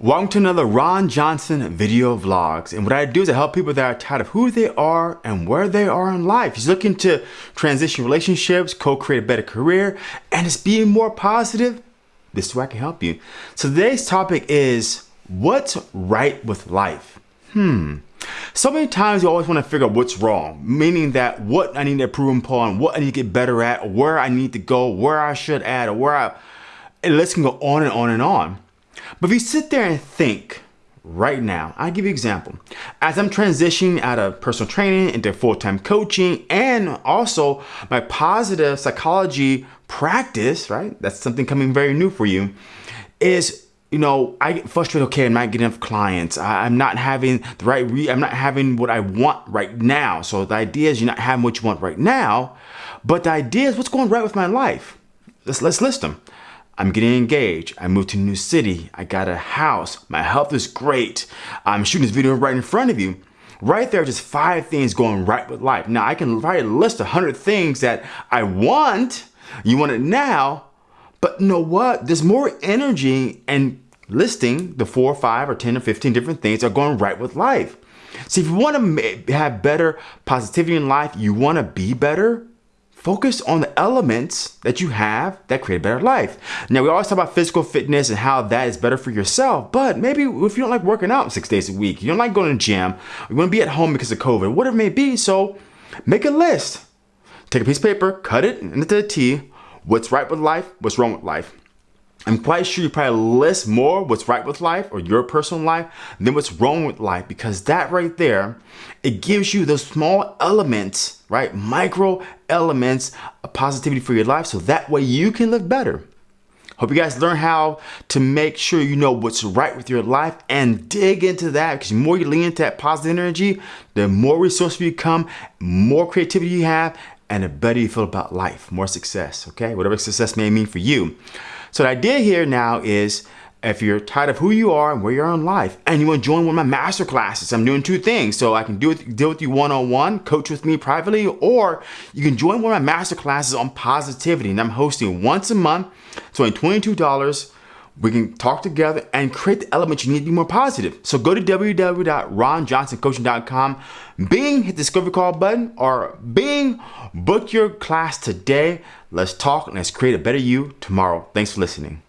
Welcome to another Ron Johnson video vlogs. And what I do is I help people that are tired of who they are and where they are in life. He's looking to transition relationships, co-create a better career, and just being more positive. This is where I can help you. So today's topic is what's right with life? Hmm. So many times you always want to figure out what's wrong, meaning that what I need to improve upon, what I need to get better at, where I need to go, where I should add, or where I, and let's can go on and on and on. But if you sit there and think right now, I'll give you an example. As I'm transitioning out of personal training into full-time coaching and also my positive psychology practice, right? That's something coming very new for you, is you know, I get frustrated, okay, I'm not getting enough clients. I, am not having the right, re I'm not having what I want right now. So the idea is you're not having what you want right now, but the idea is what's going right with my life. Let's, let's list them. I'm getting engaged. I moved to a new city. I got a house. My health is great. I'm shooting this video right in front of you. Right there, just five things going right with life. Now I can write a list of 100 things that I want. You want it now, but you know what? There's more energy and listing the four, or five, or 10 or 15 different things that are going right with life. See, if you want to have better positivity in life, you want to be better, Focus on the elements that you have that create a better life. Now, we always talk about physical fitness and how that is better for yourself, but maybe if you don't like working out six days a week, you don't like going to the gym, you want to be at home because of COVID, whatever it may be, so make a list. Take a piece of paper, cut it into T, what's right with life, what's wrong with life. I'm quite sure you probably list more what's right with life or your personal life than what's wrong with life because that right there, it gives you those small elements, right? Micro elements of positivity for your life so that way you can live better. Hope you guys learn how to make sure you know what's right with your life and dig into that because the more you lean into that positive energy, the more resourceful you become, more creativity you have, and the better you feel about life, more success, okay? Whatever success may mean for you. So the idea here now is if you're tired of who you are and where you are in life and you want to join one of my master classes, I'm doing two things. So I can with, deal with you one-on-one, coach with me privately, or you can join one of my master classes on positivity and I'm hosting once a month. It's only $22. We can talk together and create the elements you need to be more positive. So go to www.ronjohnsoncoaching.com, Bing, hit the discovery call button, or Bing, book your class today. Let's talk and let's create a better you tomorrow. Thanks for listening.